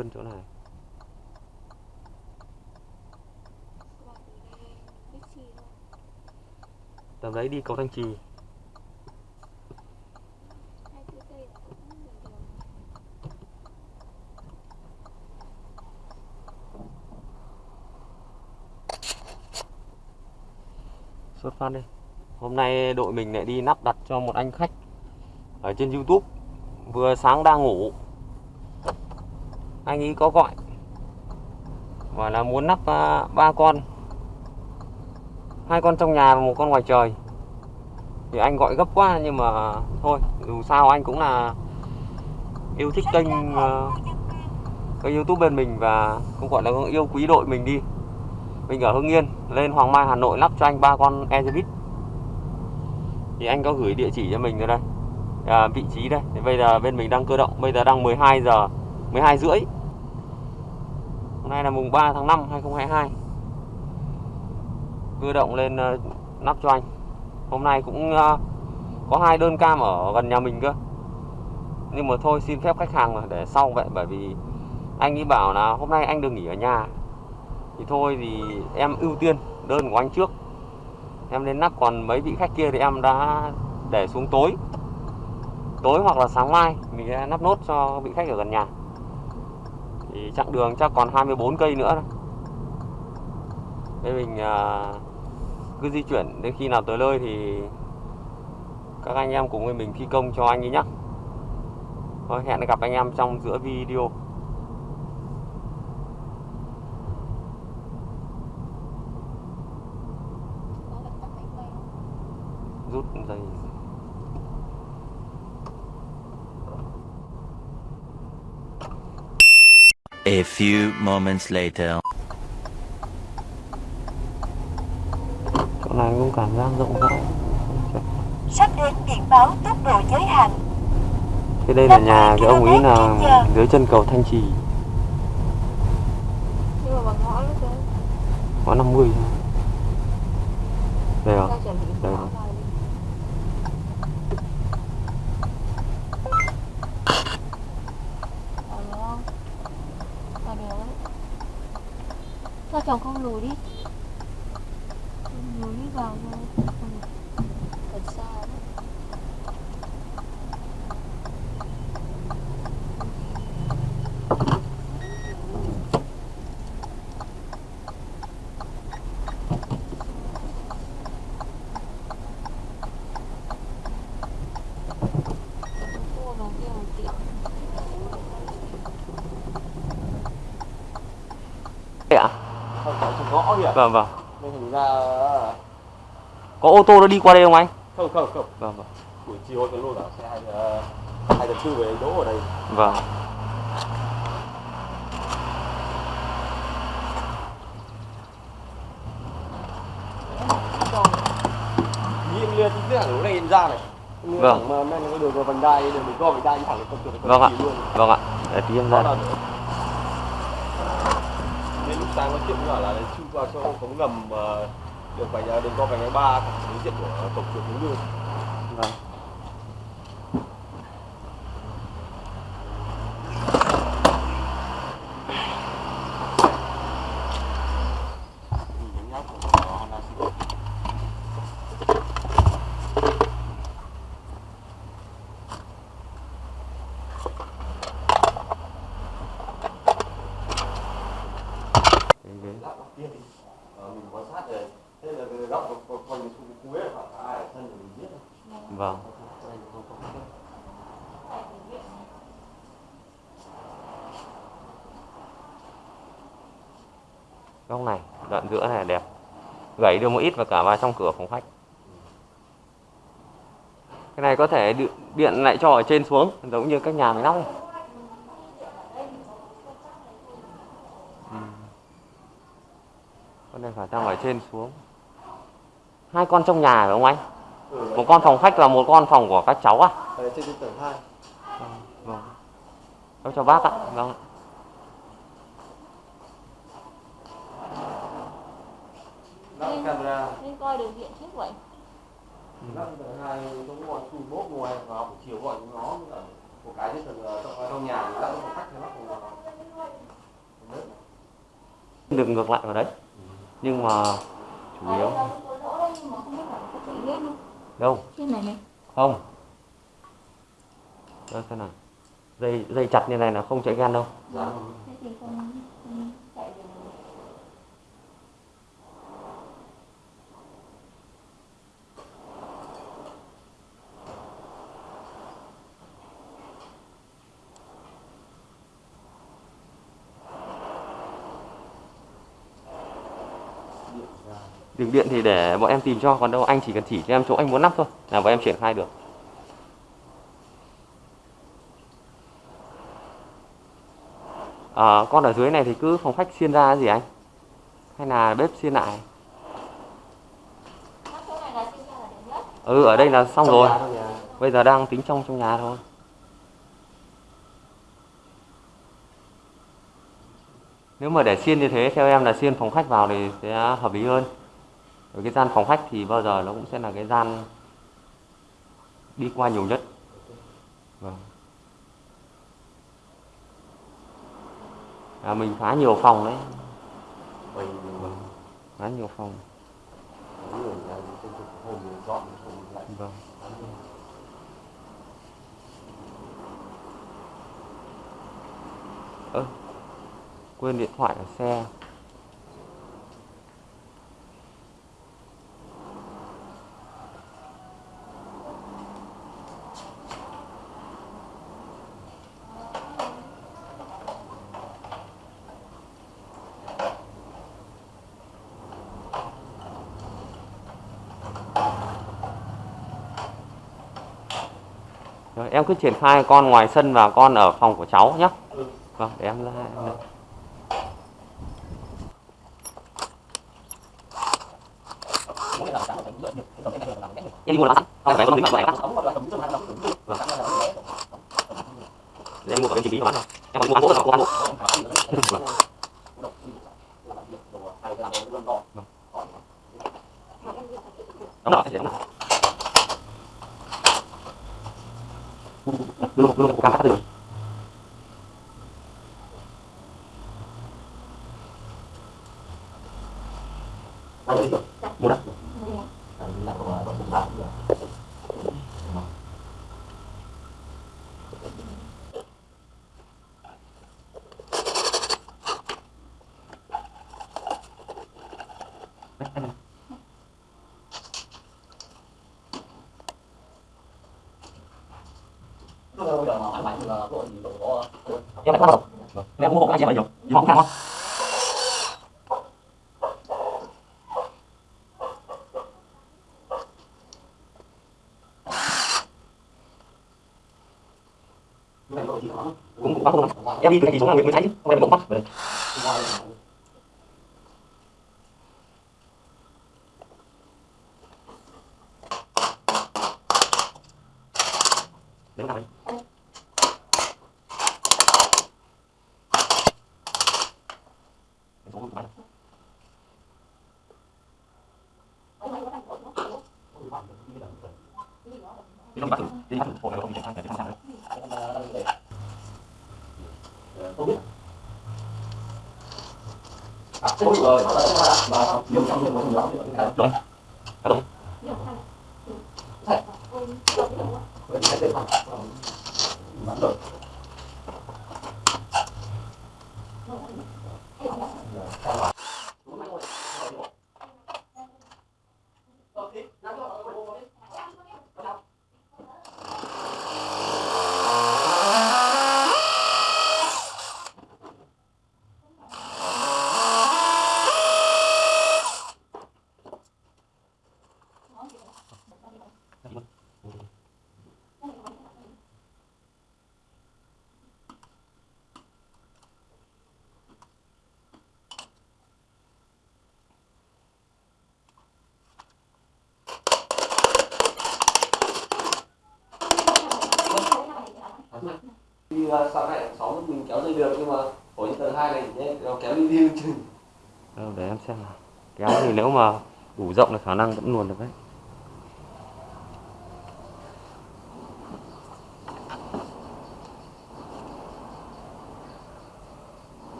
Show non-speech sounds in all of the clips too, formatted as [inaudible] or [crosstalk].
hơn chỗ này. Tầm đấy đi cầu Thanh Trì. Xuất phát đi. Hôm nay đội mình lại đi nắp đặt cho một anh khách ở trên YouTube. Vừa sáng đang ngủ anh ấy có gọi. Và là muốn nắp à, ba con. Hai con trong nhà và một con ngoài trời. Thì anh gọi gấp quá nhưng mà thôi dù sao anh cũng là yêu thích kênh à, kênh YouTube bên mình và cũng gọi là yêu quý đội mình đi. Mình ở Hưng Yên lên Hoàng Mai Hà Nội lắp cho anh ba con Ezebit thì anh có gửi địa chỉ cho mình rồi đây. À, vị trí đây. Thì bây giờ bên mình đang cơ động bây giờ đang 12 giờ 12 rưỡi hôm nay là mùng 3 tháng 5 2022 cơ động lên uh, cho anh. Hôm nay cũng uh, có hai đơn cam ở gần nhà mình cơ. Nhưng mà thôi xin phép khách hàng rồi để sau vậy bởi vì anh ấy bảo là hôm nay anh được nghỉ ở nhà. Thì thôi thì em ưu tiên đơn của anh trước. Em lên nắp còn mấy vị khách kia thì em đã để xuống tối. Tối hoặc là sáng mai mình sẽ nắp nốt cho vị khách ở gần nhà thì chặng đường chắc còn 24 cây nữa thôi. Thế mình à, cứ di chuyển đến khi nào tới nơi thì các anh em cùng với mình thi công cho anh ấy nhé Thôi hẹn gặp anh em trong giữa video Có phải tắt máy quay không? rút dây A few moments later. chỗ này cũng cảm giác rộng rãi Sắp đến biển báo tốc độ giới hạn. Thế đây là nhà cái ông ấy là dưới chân cầu Thanh Trì Nhưng mà bằng ngõ đấy có 50 thôi. Đây rồi đây ngõ rồi. vào đi. Vào được không? Vào được đấy. Sao chồng không lùi đi? Không lùi đi vào thôi. Ừ. Thật xa đấy. Ạ kìa Vâng vâng. Nên ra Có ô tô nó đi qua đây không anh? không không không. Vâng vâng. Buổi chiều cái lô đảo xe hai ờ, hai giờ tư về đỗ ở đây. Vâng. Nhìn liền chính thẳng lối này ra này. Vâng. mà men cái đường vào vành đai đường mình co vành đai thẳng đến con chuột Vâng ạ. Vâng ạ. Để tí em Đó ra là nên nói chuyện với bảo là chui vào cho cống ngầm ờ, đường vành đường co vành đai ba đối diện của cổng chuột hướng dương Vâng nhìn nhánh nháp của Honda Civic Đấy, đấy. lắp đầu tiên thì ờ, mình quan sát rồi thế là cái góc của của phần khu khu ấy là khoảng ai ở sân thì mình biết rồi Vâng Đây thì không có cái- Góc này Đoạn giữa này đẹp. Gãy được một ít và cả vào trong cửa phòng khách. Cái này có thể điện, lại cho ở trên xuống Giống như các nhà mình lắp này. Con này phải tăng ở trên xuống. Hai con trong nhà phải không anh? Ừ, Một con phòng khách và một con phòng của các cháu à? Đây trên tầng 2 Vâng. Cháu cho bác ạ. Vâng lắp camera. Nên coi đường điện trước vậy. lắp tầng 2 giống gọi chui bốt ngoài vào buổi chiều gọi chúng nó một cái tầng ờ, trong, trong nhà thì lắp một khách lắp một được ngược lại vào đấy. Nhưng mà chủ yếu đâu? Trên này này. Không. Đó thế nào dây dây chặt như này là không chạy gan đâu. Thế thì không, không chạy được đường điện thì để bọn em tìm cho còn đâu anh chỉ cần chỉ cho em chỗ anh muốn lắp thôi là bọn em triển khai được. À, con ở dưới này thì cứ phòng khách xiên ra gì anh? Hay là bếp xiên lại? Ừ ở đây là xong Trong rồi. nhà, trong nhà. bây giờ đang tính trong trong nhà thôi. Nếu mà để xiên như thế theo em là xiên phòng khách vào thì sẽ hợp lý hơn ở cái gian phòng khách thì bao giờ nó cũng sẽ là cái gian đi qua nhiều nhất. Vâng. à, mình phá nhiều phòng đấy. Mình phá nhiều phòng. Vâng. Ơ quên điện thoại ở xe Rồi, em cứ triển khai con ngoài sân và con ở phòng của cháu nhé. Vâng, để em ra. em đi mua là sẵn, phải con tính lại Vâng. Để em mua của em chỉ bí bán thôi. Em còn mua ăn gỗ rồi, không ăn gỗ. Vâng. Đúng rồi, để em làm. Luôn luôn cam cắt được. Mua đó. Em lại bắt đầu. Em mua hộ anh em bao nhiêu? Gì mà không không? Cũng cũng có không em đi từ thì xuống là mới thấy. Chứ không em bỗng bắt Đấy. Đấy là đấy. Đấy, xuống bán. Đi không bắt thử, đi bắt thử, hộ này không bị chạy sang, để sang đấy. Rồi. Rồi. Thì uh, sau này sáu mình kéo dây được nhưng mà hồi những tầng hai này nhé, nó kéo đi đi. Chừng để em xem nào. Kéo thì nếu mà đủ rộng là khả năng vẫn luồn được đấy.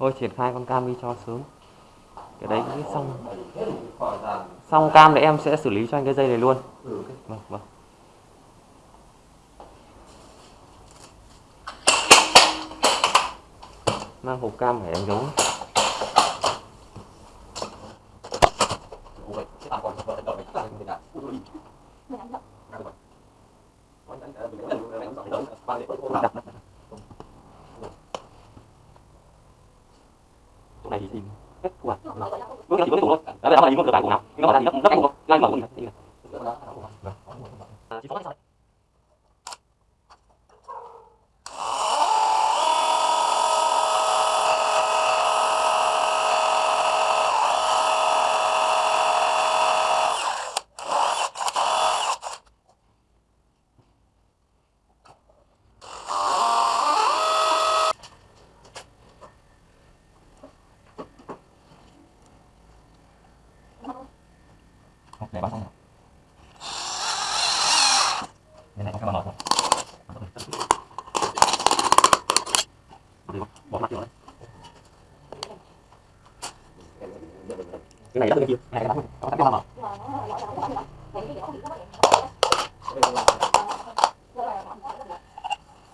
Thôi triển khai con cam đi cho sớm. Cái đấy cái xong. Xong cam thì em sẽ xử lý cho anh cái dây này luôn. Ừ, vâng vâng. Mang hộp cam phải em giấu 많이 흘러가구나.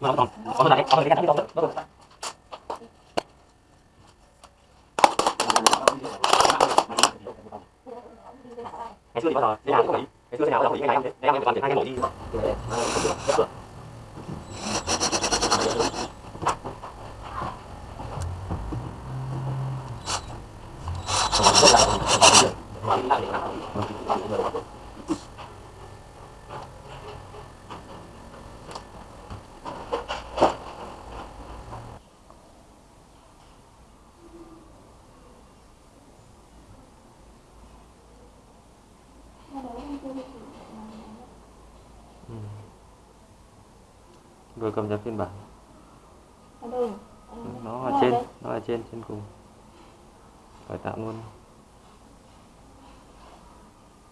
Mà nó còn có cái này, có cái này không? Nó ngày xưa thì bao giờ đi làm cũng vậy, ngày xưa thế nào cũng phải cái này thế em em toàn triển khai cái mẫu đi rồi cầm nhập phiên bản. Ở đâu? nó ở trên nó ở trên trên cùng. Phải tạo luôn.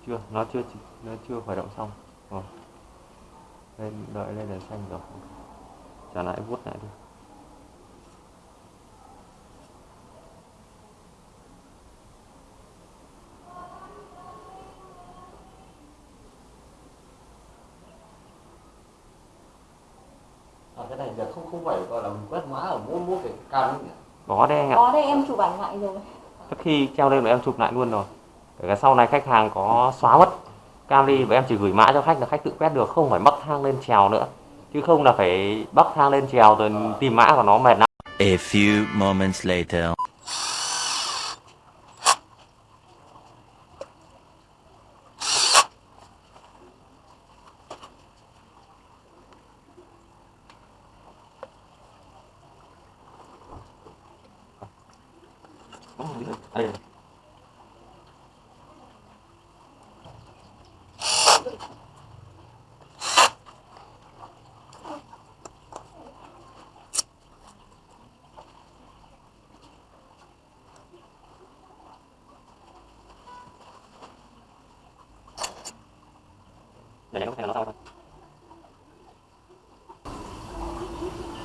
Chưa nó chưa nó chưa khởi động xong. Rồi. Lên đợi lên đèn xanh rồi. Trả lại vuốt lại đi À, cái này là không không phải gọi là mình quét mã ở mỗi mỗi cái cam ấy nhỉ? có đấy anh ạ Có đây em chụp ảnh lại rồi. Trước khi treo lên là em chụp lại luôn rồi Kể cả sau này khách hàng có xóa mất cam đi và em chỉ gửi mã cho khách là khách tự quét được không phải bắc thang lên trèo nữa chứ không là phải bắc thang lên trèo rồi tìm mã của nó mệt lắm A few moments later.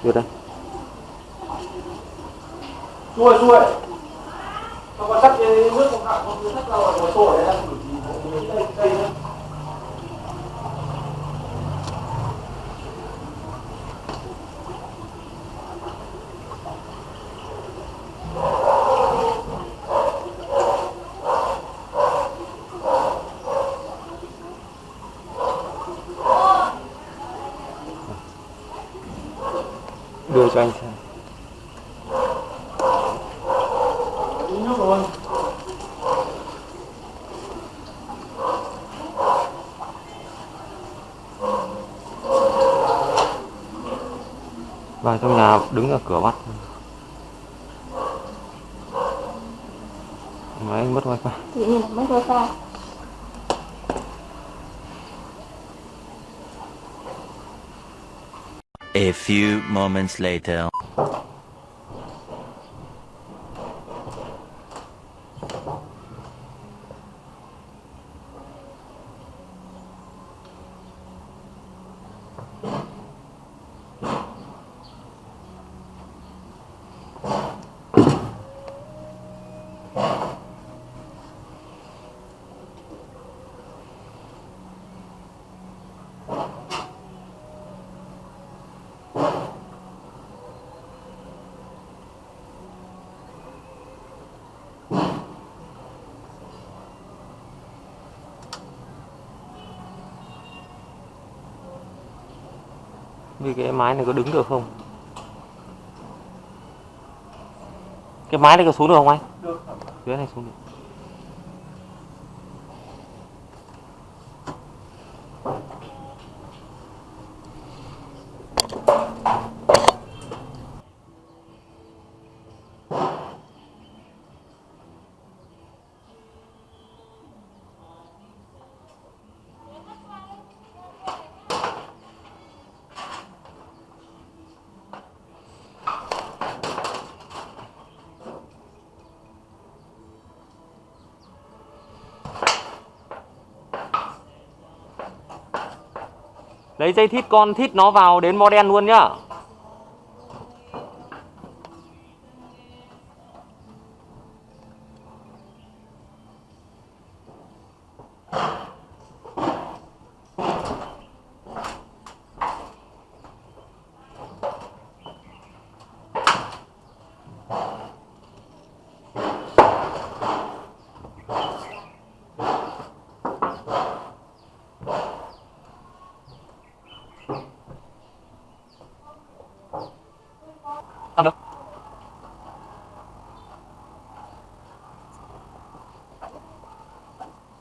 chuột đây. Xuôi xuôi. Nó có sắt cái nước không hạ không sắt ra ngoài sổ đấy Uống nước rồi. vào trong nhà đứng ở cửa bắt mà anh mất wifi Tự nhiên mất wifi. A few moments later. Vì cái mái này có đứng được không? Cái mái này có xuống được không anh? Được. Dưới này xuống được lấy dây thít con thít nó vào đến model luôn nhá.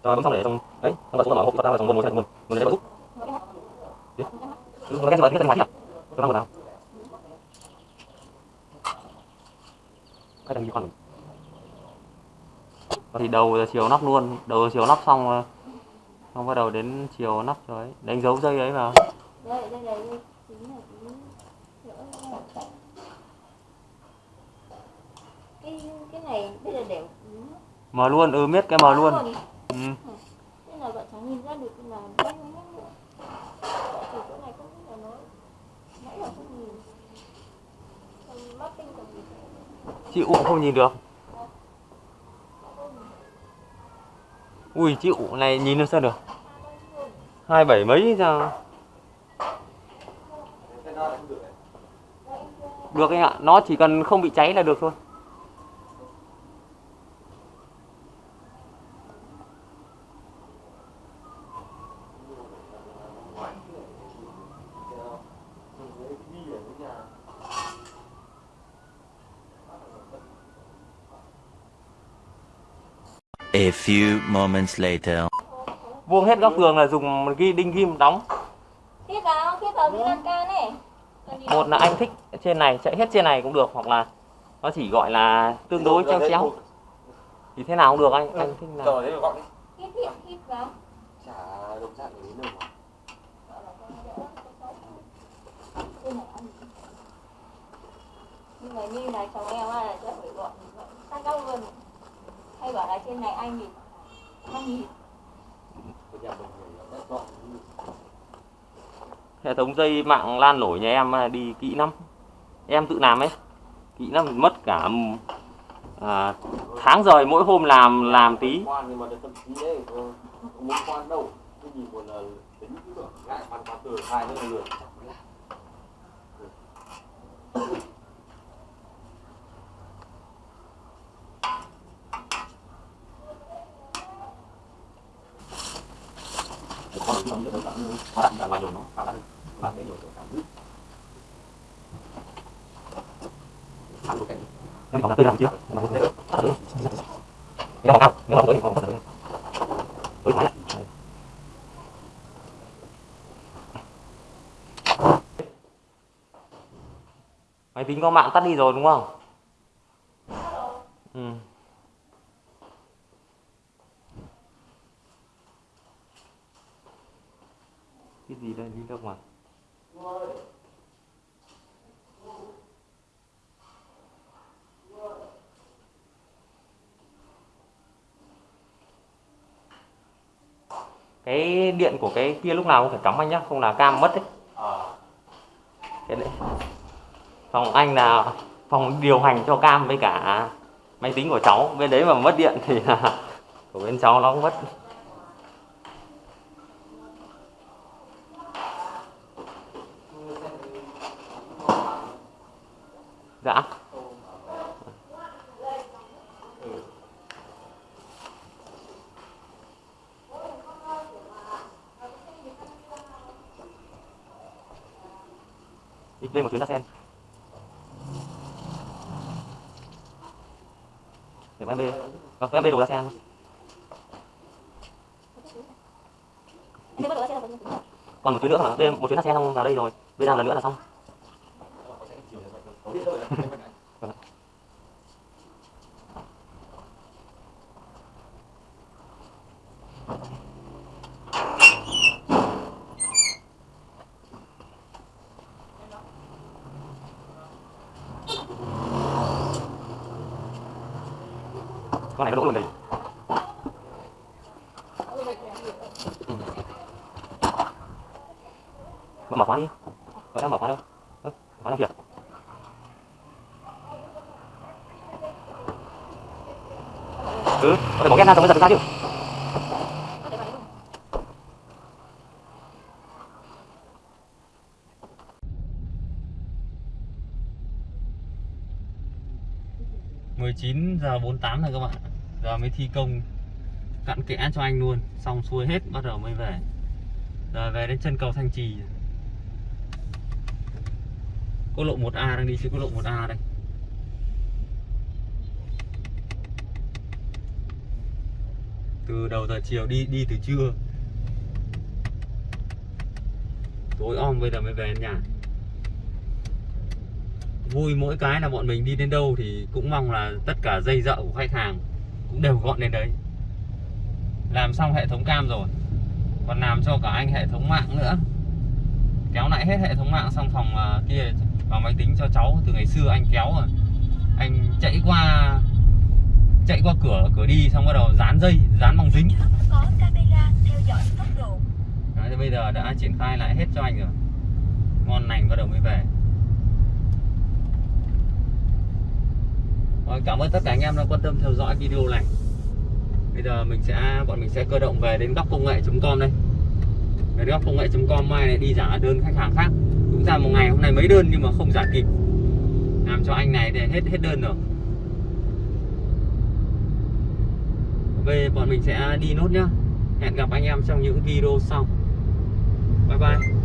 Rồi bấm xong để trong đấy, xong rồi xuống mở hộp tao vào trong nguồn nguồn nguồn nguồn để giúp. Nó cái gì? Cái ngoài nhỉ? Cho tao vào. Cái gì con. Thì đầu chiều nắp luôn, đầu chiều nắp xong rồi. xong bắt đầu đến chiều nắp cho ấy, đánh dấu dây ấy vào. đây đây đây đây chính là cái cái này bây giờ đều Mở luôn, ừ biết cái mở luôn. Ừ. Thế là vợ chồng nhìn ra được nó mất chỗ này không biết là nó nãy là không nhìn. Còn mắt tinh còn gì. Chị ụ không nhìn được. Ui chị ụ này nhìn được sao được? Hai bảy mấy sao? Được anh ạ, nó chỉ cần không bị cháy là được thôi. A few moments later. Vuông hết góc tường là dùng ghi đinh ghim đóng. Thiết vào, thiết vào cái lan can này. Một là anh thích trên này chạy hết trên này cũng được hoặc là nó chỉ gọi là tương đối treo chéo thì thế nào cũng được anh anh thích nào rồi đấy gọn đi Thiết, thiết, thiết vào. chả đồng dạng đến đâu mà. Nhưng mà như này chồng em á là sẽ phải gọn sát góc luôn. Hay bảo là trên này anh thì anh thì hệ thống dây mạng lan nổi nhà em à, đi kỹ lắm. Em tự làm ấy kỹ lắm mất cả à, tháng rồi mỗi hôm làm làm tí. Quan nhưng mà được tâm trí đấy không là được ngại quan quan từ hai còn không được cái còn không cái còn tới còn máy tính có mạng tắt đi rồi đúng không? Cái gì đây? Đi ra ngoài. Cái điện của cái kia lúc nào cũng phải cắm anh nhá, không là cam mất đấy. Cái đấy. Phòng anh là phòng điều hành cho cam với cả máy tính của cháu. Bên đấy mà mất điện thì là [laughs] của bên cháu nó cũng mất dạ đi lên một chuyến ra sen để em bê vâng em bê đồ ra sen còn một chuyến nữa hả? Bê một chuyến ra sen xong vào đây rồi. Bê làm lần nữa là xong con này nó đỗ luôn đây. Mở khóa đi. Gọi đang mở khóa đâu? Ơ, khóa đang kìa? Ừ, có thể bỏ ghét ra xong mới giật ra chứ? mười chín giờ bốn tám rồi các bạn Giờ mới thi công, cặn kẽ cho anh luôn. Xong xuôi hết, bắt đầu mới về. Rồi về đến chân cầu Thanh Trì. Quốc lộ 1A đang đi trên quốc lộ 1A đây. Từ đầu giờ chiều đi đi từ trưa. Tối om bây giờ mới về nhà. Vui mỗi cái là bọn mình đi đến đâu thì cũng mong là tất cả dây dợ của khách hàng cũng đều gọn đến đấy. Làm xong hệ thống cam rồi còn làm cho cả anh hệ thống mạng nữa. Kéo lại hết hệ thống mạng xong phòng à, kia vào máy tính cho cháu. Từ ngày xưa anh kéo rồi. Anh chạy qua chạy qua cửa cửa đi xong bắt đầu dán dây dán bằng dính. Có camera theo dõi tốc độ. Đấy, bây giờ đã triển khai lại hết cho anh rồi. Ngon lành bắt đầu mới về Vâng, cảm ơn tất cả anh em đã quan tâm theo dõi video này. Bây giờ mình sẽ, bọn mình sẽ cơ động về đến góc công nghệ.com đây. Về đến góc công nghệ.com mai này đi trả đơn khách hàng khác. Đúng ra một ngày, hôm nay mấy đơn nhưng mà không trả kịp. Làm cho anh này để hết hết đơn rồi. Về bọn mình sẽ đi nốt nhá. Hẹn gặp anh em trong những video sau. Bye bye.